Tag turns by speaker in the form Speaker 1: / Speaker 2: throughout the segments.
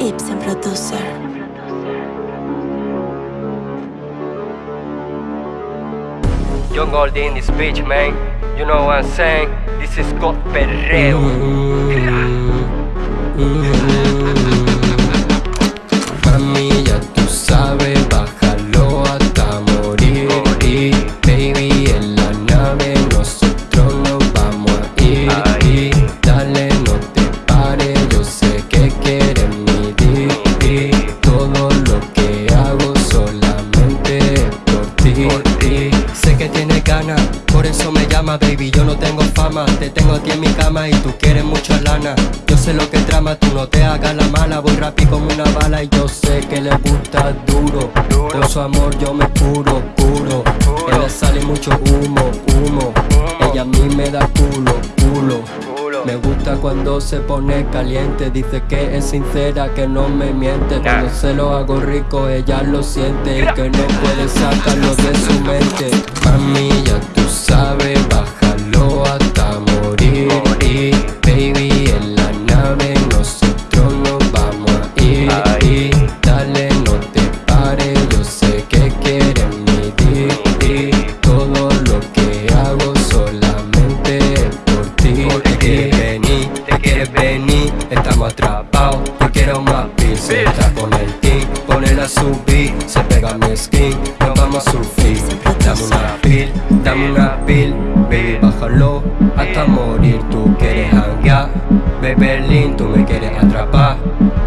Speaker 1: Ibsen Producer.
Speaker 2: Young Gold in this bitch, man. You know what I'm saying? This is called perreo.
Speaker 3: Mm-hmm. Sé que tienes ganas, por eso me llama, baby. Yo no tengo fama, te tengo a ti en mi cama y tú quieres mucha lana. Yo sé lo que trama, tú no te hagas la mala. Voy rápido como una bala y yo sé que le gusta duro. Por su amor yo me puro.
Speaker 2: Puro.
Speaker 3: Ella sale mucho humo. Humo. Ella a mí me da culo, culo. Me gusta cuando se pone caliente, dice que es sincera, que no me miente. Cuando se lo hago rico, ella lo siente. Y que no puede sacarlo de su mente. Mami, ya tú sabes, bájalo quiero más pills, se
Speaker 2: Pills.
Speaker 3: está con el team, ponela a subir, se pega mi skin, nos vamos a sufrir. Dame una pill, dame una pill, baby, bájalo hasta morir. Tú quieres hanguear, Berlin, tú me quieres atrapar.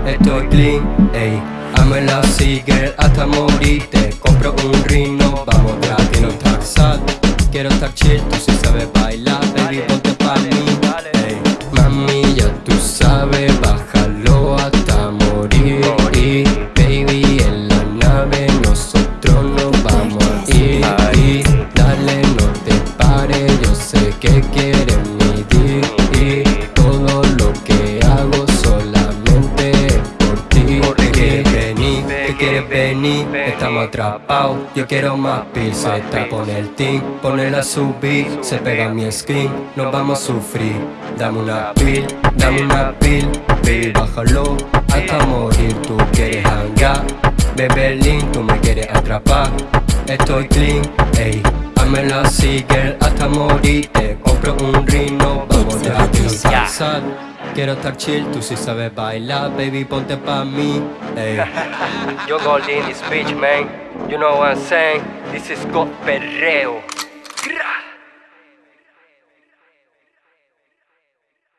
Speaker 3: Estoy clean, ey, la así, girl, hasta morir. Te compro un rino, vamos quiero estar sad, quiero estar chill, tú sí sabes quieres venir, estamos atrapados. Yo quiero más está con el team, ponela a subir, se pega mi skin, nos vamos a sufrir. Dame una pill, dame una pill, pill, bájalo hasta morir. Tú quieres hangar, Berlin, tú me quieres atrapar. Estoy clean, ey, hámela así, girl, hasta morir. Te compro un rino, vamos estar sad, Quiero estar chill, tú sí sabes bailar, baby, ponte pa' mí,
Speaker 2: Hey. Yo golden speech, man. You know what I'm saying? This is got perreo.